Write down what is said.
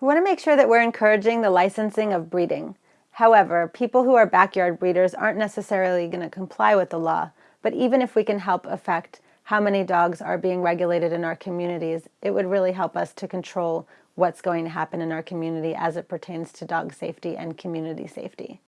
We want to make sure that we're encouraging the licensing of breeding. However, people who are backyard breeders aren't necessarily going to comply with the law, but even if we can help affect how many dogs are being regulated in our communities, it would really help us to control what's going to happen in our community as it pertains to dog safety and community safety.